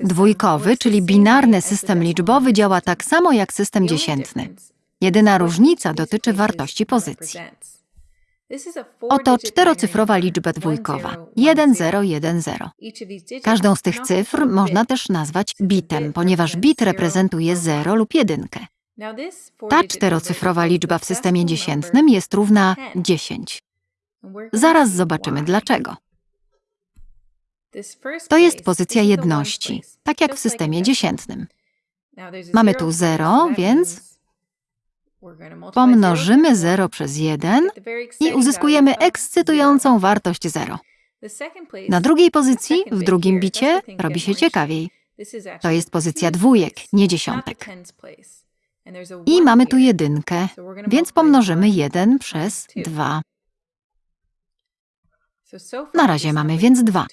Dwójkowy, czyli binarny system liczbowy działa tak samo jak system dziesiętny. Jedyna różnica dotyczy wartości pozycji. Oto czterocyfrowa liczba dwójkowa 1010. Każdą z tych cyfr można też nazwać bitem, ponieważ bit reprezentuje 0 lub 1. Ta czterocyfrowa liczba w systemie dziesiętnym jest równa 10. Zaraz zobaczymy dlaczego. To jest pozycja jedności, tak jak w systemie dziesiętnym. Mamy tu 0, więc pomnożymy 0 przez 1 i uzyskujemy ekscytującą wartość 0. Na drugiej pozycji, w drugim bicie, robi się ciekawiej. To jest pozycja dwójek, nie dziesiątek. I mamy tu jedynkę, więc pomnożymy 1 przez 2. Na razie mamy więc 2.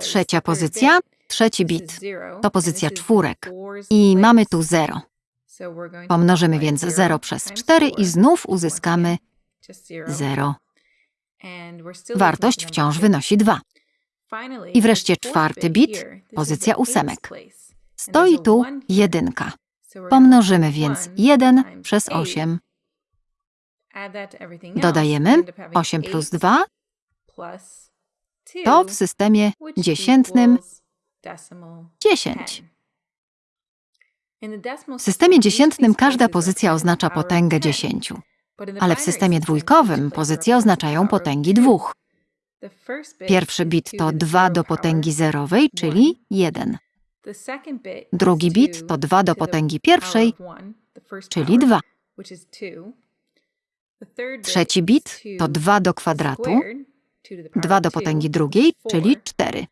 Trzecia pozycja, trzeci bit, to pozycja czwórek. I mamy tu 0. Pomnożymy więc 0 przez 4 i znów uzyskamy 0. Wartość wciąż wynosi 2. I wreszcie czwarty bit, pozycja ósemek. Stoi tu jedynka. Pomnożymy więc 1 przez 8. Dodajemy 8 plus 2 to w systemie dziesiętnym 10. W systemie dziesiętnym każda pozycja oznacza potęgę 10, ale w systemie dwójkowym pozycje oznaczają potęgi dwóch. Pierwszy bit to 2 do potęgi zerowej, czyli 1. Drugi bit to 2 do potęgi pierwszej, czyli 2. Trzeci bit to 2 do kwadratu, 2 do potęgi drugiej, czyli 4.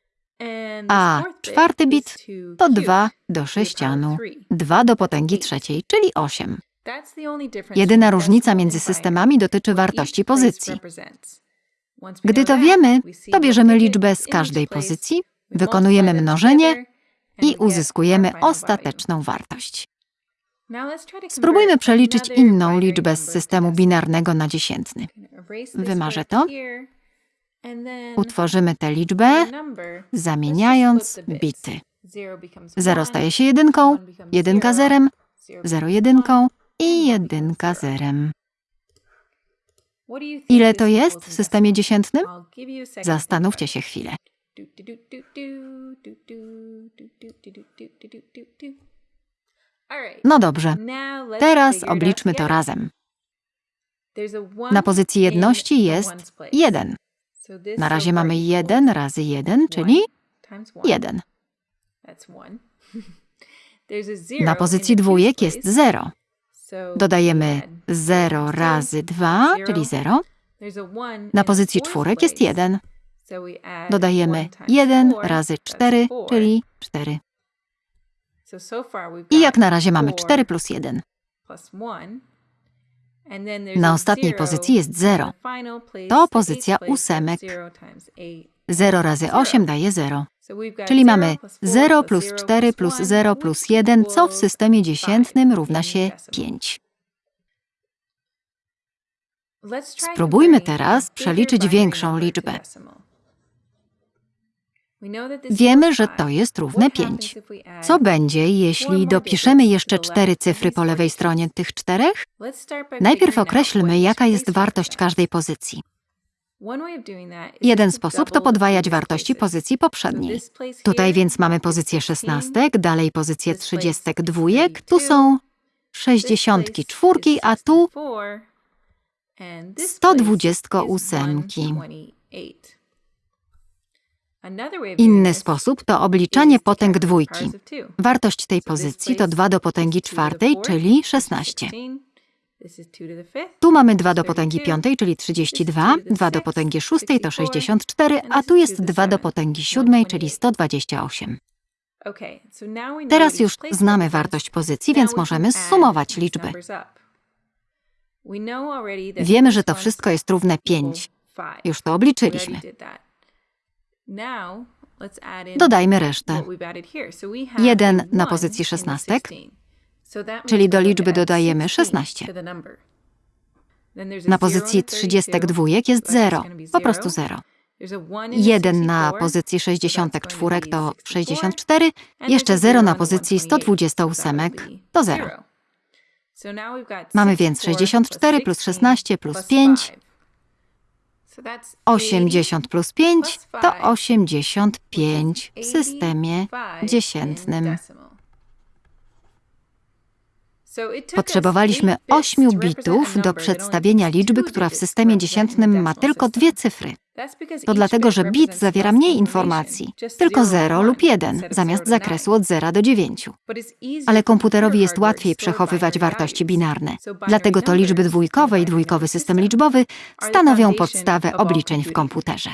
A czwarty bit to 2 do sześcianu, 2 do potęgi trzeciej, czyli 8. Jedyna różnica między systemami dotyczy wartości pozycji. Gdy to wiemy, to bierzemy liczbę z każdej pozycji, wykonujemy mnożenie i uzyskujemy ostateczną wartość. Spróbujmy przeliczyć inną liczbę z systemu binarnego na dziesiętny. Wymarzę to. Utworzymy tę liczbę, zamieniając bity. 0 staje się jedynką, jedynka zerem, 0 jedynką i jedynka zerem. Ile to jest w systemie dziesiętnym? Zastanówcie się chwilę. No dobrze, teraz obliczmy to razem. Na pozycji jedności jest 1. Na razie mamy 1 razy 1, czyli 1. Na pozycji dwójek jest 0. Dodajemy 0 razy 2, czyli 0. Na pozycji czwórek jest 1. Dodajemy 1 razy 4, czyli 4. I jak na razie mamy 4 plus 1. Na ostatniej pozycji jest 0. To pozycja ósemek. 0 razy 8 daje 0. Czyli mamy 0 plus 4 plus 0 plus 1, co w systemie dziesiętnym równa się 5. Spróbujmy teraz przeliczyć większą liczbę. Wiemy, że to jest równe 5. Co będzie, jeśli dopiszemy jeszcze cztery cyfry po lewej stronie tych czterech? Najpierw określmy, jaka jest wartość każdej pozycji. Jeden sposób to podwajać wartości pozycji poprzedniej. Tutaj więc mamy pozycję szesnastek, dalej pozycję trzydziestek dwójek, tu są sześćdziesiątki czwórki, a tu sto dwudziestko ósemki. Inny sposób to obliczanie potęg dwójki. Wartość tej pozycji to 2 do potęgi czwartej, czyli 16. Tu mamy 2 do potęgi piątej, czyli 32, 2 do potęgi szóstej to 64, a tu jest 2 do potęgi siódmej, czyli 128. Teraz już znamy wartość pozycji, więc możemy zsumować liczby. Wiemy, że to wszystko jest równe 5. Już to obliczyliśmy. Dodajmy resztę. 1 na pozycji szesnastek, czyli do liczby dodajemy 16. Na pozycji trzydziestek dwójek jest 0, po prostu 0. 1 na pozycji 64 to 64, jeszcze 0 na pozycji 128 to 0. Mamy więc 64 plus 16 plus 5. 80 plus 5 to 85 w systemie dziesiętnym. Potrzebowaliśmy 8 bitów do przedstawienia liczby, która w systemie dziesiętnym ma tylko dwie cyfry. To dlatego, że bit zawiera mniej informacji, tylko 0 lub 1, zamiast zakresu od 0 do 9. Ale komputerowi jest łatwiej przechowywać wartości binarne. Dlatego to liczby dwójkowe i dwójkowy system liczbowy stanowią podstawę obliczeń w komputerze.